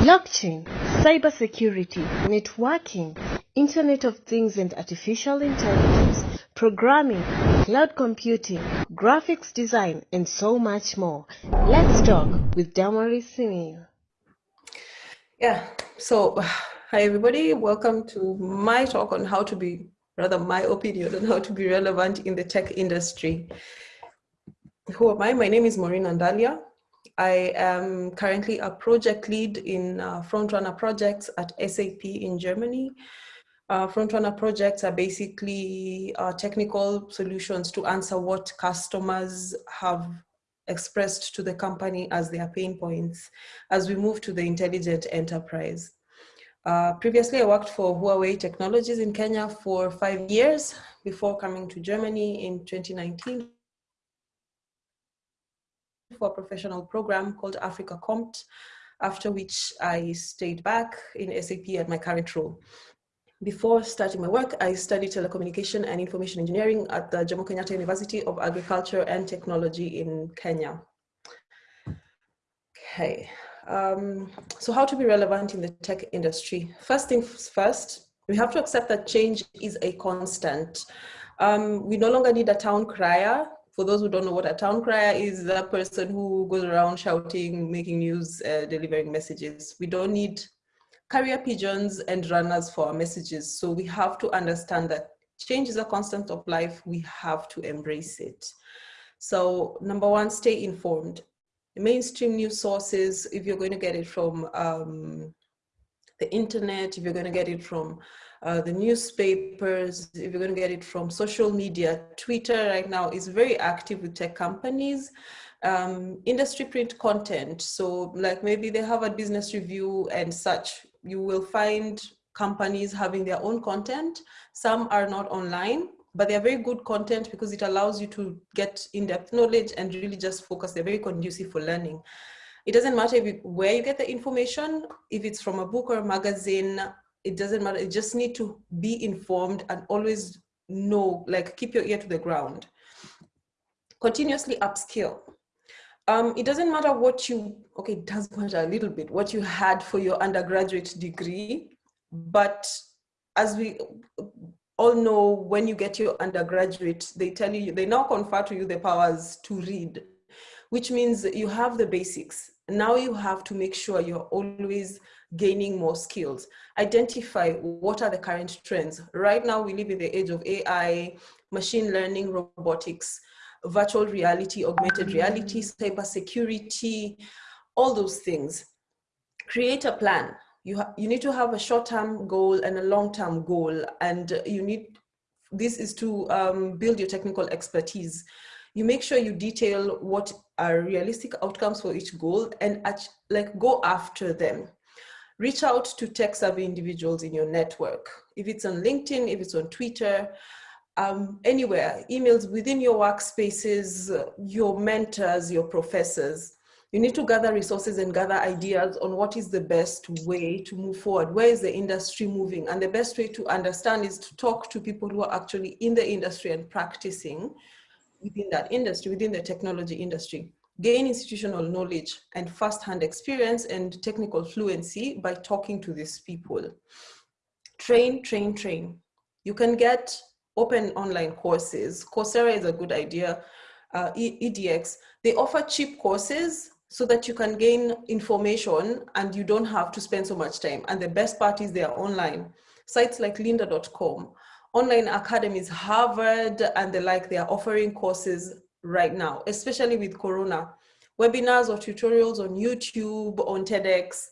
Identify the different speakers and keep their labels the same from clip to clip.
Speaker 1: blockchain, cybersecurity, networking, Internet of Things and Artificial Intelligence, programming, cloud computing, graphics design, and so much more. Let's talk with Damaris Simiyu.
Speaker 2: Yeah, so hi everybody, welcome to my talk on how to be, rather my opinion on how to be relevant in the tech industry. Who am I? My name is Maureen Andalia. I am currently a project lead in uh, Frontrunner projects at SAP in Germany. Uh, Frontrunner projects are basically uh, technical solutions to answer what customers have expressed to the company as their pain points as we move to the intelligent enterprise. Uh, previously, I worked for Huawei Technologies in Kenya for five years before coming to Germany in 2019 for a professional program called Africa Compt, after which I stayed back in SAP at my current role. Before starting my work, I studied telecommunication and information engineering at the Jomo Kenyatta University of Agriculture and Technology in Kenya. Okay, um, so how to be relevant in the tech industry? First things first, we have to accept that change is a constant. Um, we no longer need a town crier. For those who don't know what a town crier is, the person who goes around shouting, making news, uh, delivering messages. We don't need carrier pigeons and runners for our messages. So we have to understand that change is a constant of life. We have to embrace it. So number one, stay informed. Mainstream news sources, if you're going to get it from um, the internet, if you're going to get it from uh, the newspapers, if you're going to get it from social media, Twitter right now is very active with tech companies. Um, industry print content. So like maybe they have a business review and such you will find companies having their own content. Some are not online, but they're very good content because it allows you to get in-depth knowledge and really just focus. They're very conducive for learning. It doesn't matter you, where you get the information, if it's from a book or a magazine, it doesn't matter. You just need to be informed and always know, like keep your ear to the ground. Continuously upskill. Um, it doesn't matter what you, okay, it does matter a little bit, what you had for your undergraduate degree, but as we all know, when you get your undergraduate, they tell you, they now confer to you the powers to read, which means you have the basics. Now you have to make sure you're always gaining more skills. Identify what are the current trends. Right now we live in the age of AI, machine learning, robotics virtual reality, augmented reality, cyber security, all those things. Create a plan. You, you need to have a short-term goal and a long-term goal. And you need, this is to um, build your technical expertise. You make sure you detail what are realistic outcomes for each goal and like go after them reach out to tech savvy individuals in your network. If it's on LinkedIn, if it's on Twitter, um, anywhere, emails within your workspaces, your mentors, your professors. You need to gather resources and gather ideas on what is the best way to move forward. Where is the industry moving? And the best way to understand is to talk to people who are actually in the industry and practicing within that industry, within the technology industry. Gain institutional knowledge and first-hand experience and technical fluency by talking to these people. Train, train, train. You can get open online courses. Coursera is a good idea. Uh, EDX, they offer cheap courses so that you can gain information and you don't have to spend so much time. And the best part is they are online. Sites like lynda.com, online academies, Harvard and the like, they are offering courses right now, especially with Corona. Webinars or tutorials on YouTube, on TEDx,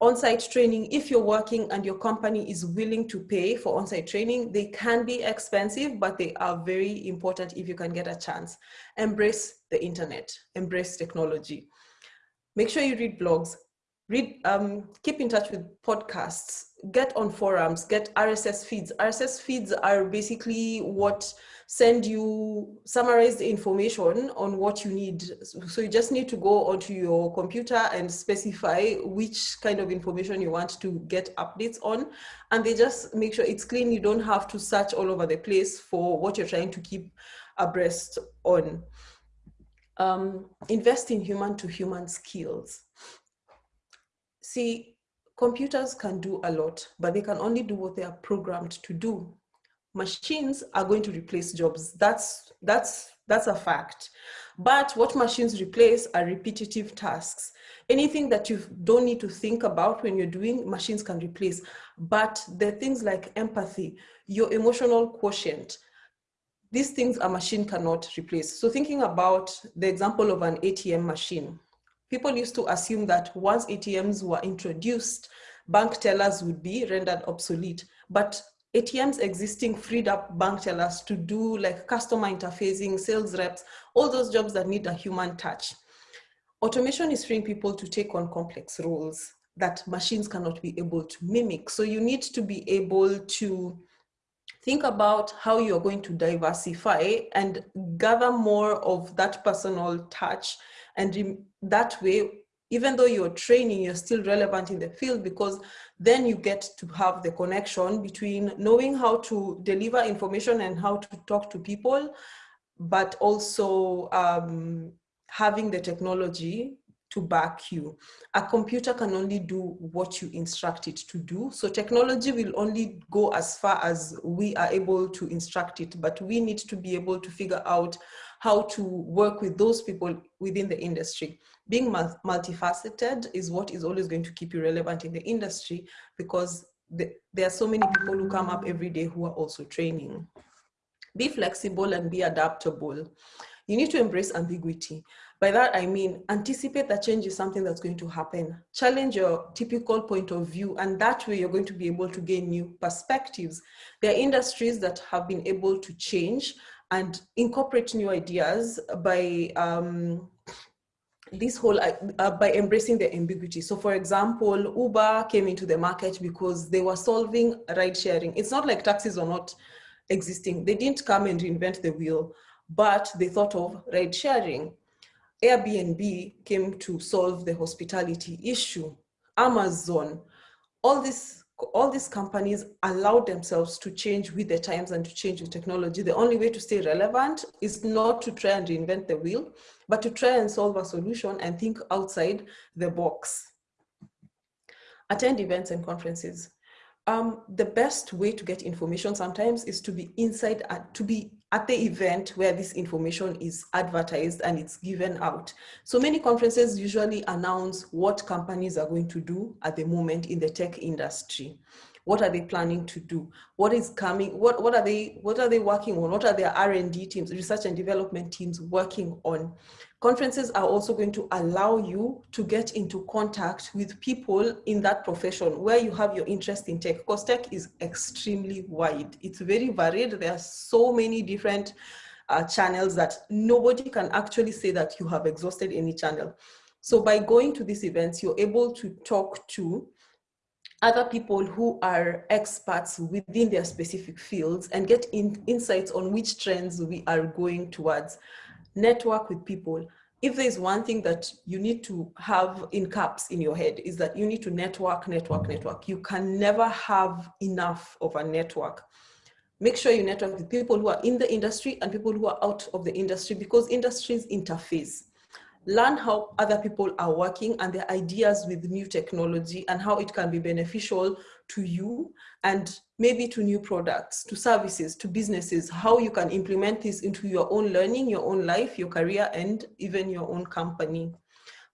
Speaker 2: on-site training, if you're working and your company is willing to pay for on-site training, they can be expensive, but they are very important if you can get a chance. Embrace the internet, embrace technology. Make sure you read blogs, read, um, keep in touch with podcasts, get on forums, get RSS feeds. RSS feeds are basically what send you summarized information on what you need. So you just need to go onto your computer and specify which kind of information you want to get updates on. And they just make sure it's clean. You don't have to search all over the place for what you're trying to keep abreast on. Um, invest in human to human skills. See, computers can do a lot, but they can only do what they are programmed to do. Machines are going to replace jobs. That's, that's, that's a fact. But what machines replace are repetitive tasks. Anything that you don't need to think about when you're doing, machines can replace. But the things like empathy, your emotional quotient, these things a machine cannot replace. So thinking about the example of an ATM machine, people used to assume that once ATMs were introduced, bank tellers would be rendered obsolete. But ATMs existing freed up bank tellers to do like customer interfacing, sales reps, all those jobs that need a human touch. Automation is freeing people to take on complex roles that machines cannot be able to mimic. So you need to be able to think about how you're going to diversify and gather more of that personal touch. And that way, even though you're training, you're still relevant in the field because then you get to have the connection between knowing how to deliver information and how to talk to people, but also um, having the technology to back you. A computer can only do what you instruct it to do. So technology will only go as far as we are able to instruct it, but we need to be able to figure out how to work with those people within the industry. Being multifaceted is what is always going to keep you relevant in the industry because the, there are so many people who come up every day who are also training. Be flexible and be adaptable. You need to embrace ambiguity. By that, I mean, anticipate that change is something that's going to happen. Challenge your typical point of view, and that way you're going to be able to gain new perspectives. There are industries that have been able to change and incorporate new ideas by um, this whole uh, uh by embracing the ambiguity. So for example uber came into the market because they were solving ride sharing. It's not like taxis are not existing. They didn't come and reinvent the wheel but they thought of ride sharing. Airbnb came to solve the hospitality issue. Amazon, all these all these companies allow themselves to change with the times and to change with technology. The only way to stay relevant is not to try and reinvent the wheel, but to try and solve a solution and think outside the box. Attend events and conferences. Um, the best way to get information sometimes is to be inside, uh, to be at the event where this information is advertised and it's given out. So many conferences usually announce what companies are going to do at the moment in the tech industry. What are they planning to do? What is coming? What, what are they what are they working on? What are their R&D teams, research and development teams working on? Conferences are also going to allow you to get into contact with people in that profession where you have your interest in tech because tech is extremely wide. It's very varied. There are so many different uh, channels that nobody can actually say that you have exhausted any channel. So by going to these events, you're able to talk to other people who are experts within their specific fields and get in, insights on which trends we are going towards. Network with people. If there's one thing that you need to have in caps in your head is that you need to network, network, mm-hmm. network. You can never have enough of a network. Make sure you network with people who are in the industry and people who are out of the industry because industries interface learn how other people are working and their ideas with new technology and how it can be beneficial to you and maybe to new products, to services, to businesses, how you can implement this into your own learning, your own life, your career, and even your own company.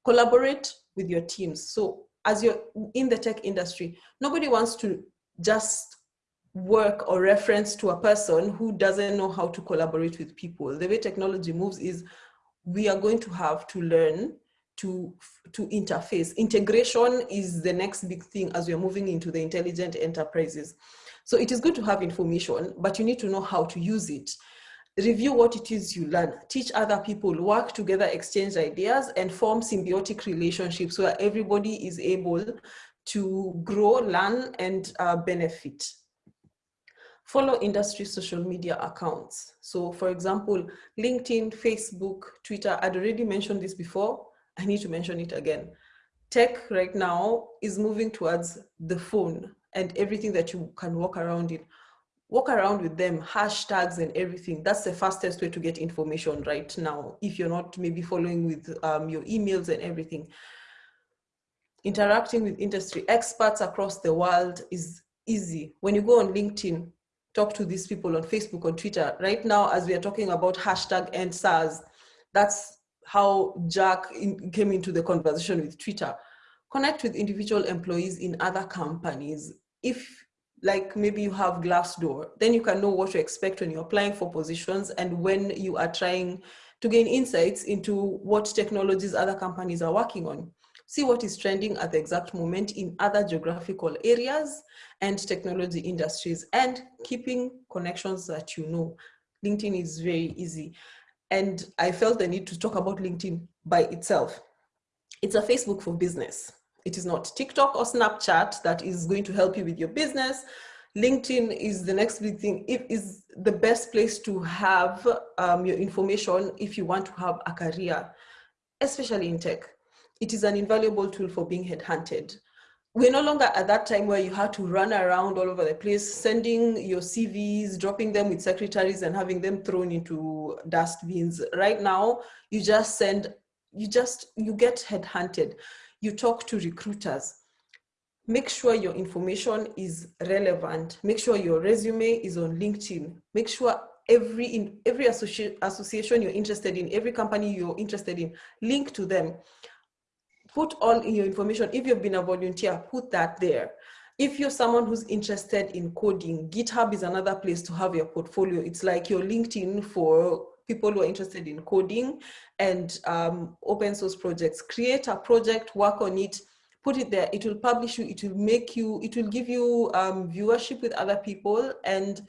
Speaker 2: Collaborate with your teams. So as you're in the tech industry, nobody wants to just work or reference to a person who doesn't know how to collaborate with people. The way technology moves is we are going to have to learn to, to interface. Integration is the next big thing as we're moving into the intelligent enterprises. So it is good to have information, but you need to know how to use it. Review what it is you learn, teach other people, work together, exchange ideas, and form symbiotic relationships where everybody is able to grow, learn, and uh, benefit follow industry social media accounts. So for example, LinkedIn, Facebook, Twitter, I'd already mentioned this before. I need to mention it again. Tech right now is moving towards the phone and everything that you can walk around in. Walk around with them, hashtags and everything. That's the fastest way to get information right now. If you're not maybe following with um, your emails and everything. interacting with industry experts across the world is easy. When you go on LinkedIn, talk to these people on Facebook, on Twitter. Right now, as we are talking about hashtag end SARS, that's how Jack in, came into the conversation with Twitter. Connect with individual employees in other companies. If like maybe you have Glassdoor, then you can know what to expect when you're applying for positions and when you are trying to gain insights into what technologies other companies are working on. See what is trending at the exact moment in other geographical areas and technology industries and keeping connections that you know. LinkedIn is very easy. And I felt the need to talk about LinkedIn by itself. It's a Facebook for business. It is not TikTok or Snapchat that is going to help you with your business. LinkedIn is the next big thing. It is the best place to have um, your information if you want to have a career, especially in tech. It is an invaluable tool for being headhunted we're no longer at that time where you had to run around all over the place, sending your CVs, dropping them with secretaries and having them thrown into dustbins. Right now, you just send, you just, you get headhunted. You talk to recruiters. Make sure your information is relevant. Make sure your resume is on LinkedIn. Make sure every in every associ association you're interested in, every company you're interested in, link to them put all your information. If you've been a volunteer, put that there. If you're someone who's interested in coding, GitHub is another place to have your portfolio. It's like your LinkedIn for people who are interested in coding and um, open source projects. Create a project, work on it, put it there. It will publish you, it will make you, it will give you um, viewership with other people and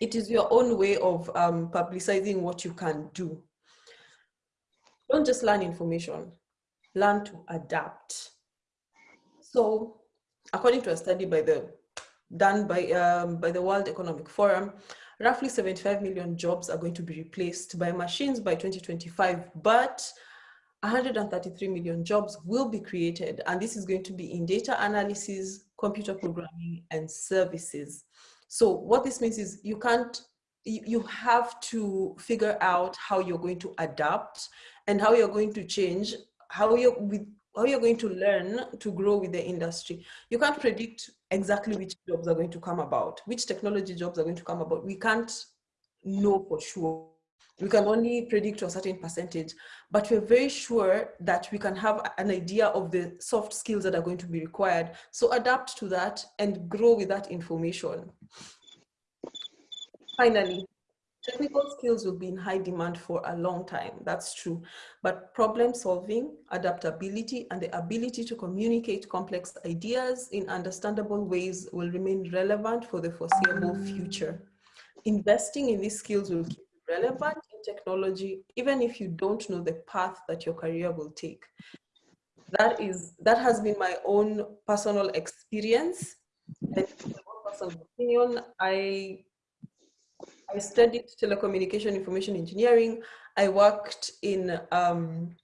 Speaker 2: it is your own way of um, publicizing what you can do. Don't just learn information learn to adapt. So according to a study by the done by, um, by the World Economic Forum, roughly 75 million jobs are going to be replaced by machines by 2025, but 133 million jobs will be created. And this is going to be in data analysis, computer programming, and services. So what this means is you can't, you have to figure out how you're going to adapt and how you're going to change how you're with how you're going to learn to grow with the industry. You can't predict exactly which jobs are going to come about, which technology jobs are going to come about. We can't know for sure. We can only predict a certain percentage, but we're very sure that we can have an idea of the soft skills that are going to be required. So adapt to that and grow with that information. Finally, Technical skills will be in high demand for a long time, that's true. But problem solving, adaptability, and the ability to communicate complex ideas in understandable ways will remain relevant for the foreseeable future. Investing in these skills will keep relevant in technology, even if you don't know the path that your career will take. That is, that has been my own personal experience. And personal opinion, I I studied telecommunication information engineering. I worked in um,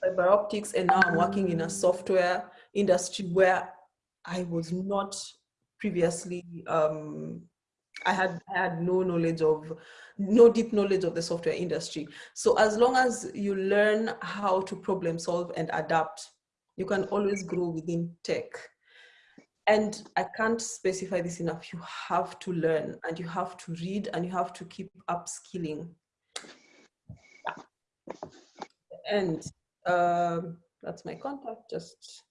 Speaker 2: fiber optics and now I'm working in a software industry where I was not previously, um, I had I had no knowledge of, no deep knowledge of the software industry. So as long as you learn how to problem solve and adapt, you can always grow within tech and I can't specify this enough. You have to learn and you have to read and you have to keep upskilling. And um, that's my contact. Just,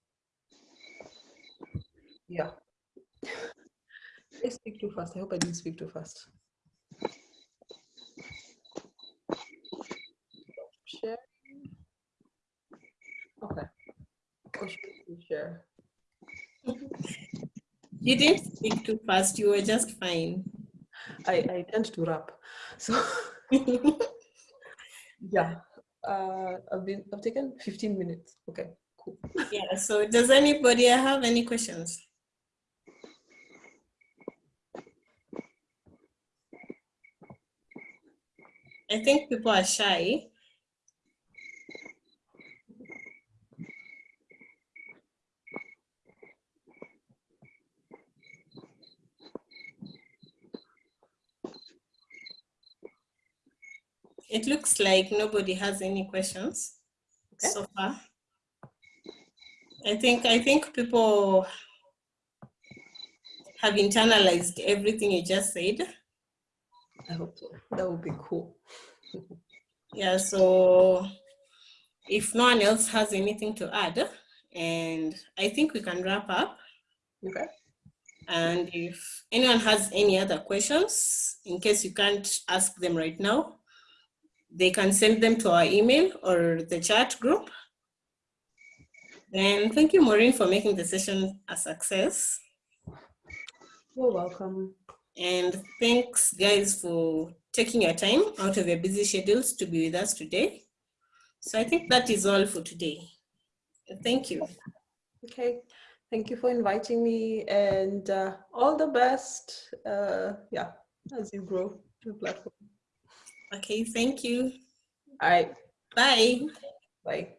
Speaker 2: yeah. I speak too fast. I hope I didn't speak too fast. Share. Okay. Share.
Speaker 1: You didn't speak too fast. You were just fine.
Speaker 2: I, I tend to rap. So yeah, uh, I've been I've taken 15 minutes. Okay, cool.
Speaker 1: Yeah. So does anybody have any questions? I think people are shy. It looks like nobody has any questions okay. so far.
Speaker 3: I think I think people have internalized everything you just said.
Speaker 2: I hope so. That would be cool.
Speaker 3: Yeah, so if no one else has anything to add, and I think we can wrap up.
Speaker 2: Okay.
Speaker 3: And if anyone has any other questions, in case you can't ask them right now, they can send them to our email or the chat group. And thank you, Maureen, for making the session a success.
Speaker 2: You're welcome.
Speaker 3: And thanks, guys, for taking your time out of your busy schedules to be with us today. So I think that is all for today. Thank you.
Speaker 2: Okay. Thank you for inviting me and uh, all the best. Uh, yeah, as you grow the platform.
Speaker 3: Okay, thank you.
Speaker 2: All right.
Speaker 3: Bye.
Speaker 2: Bye.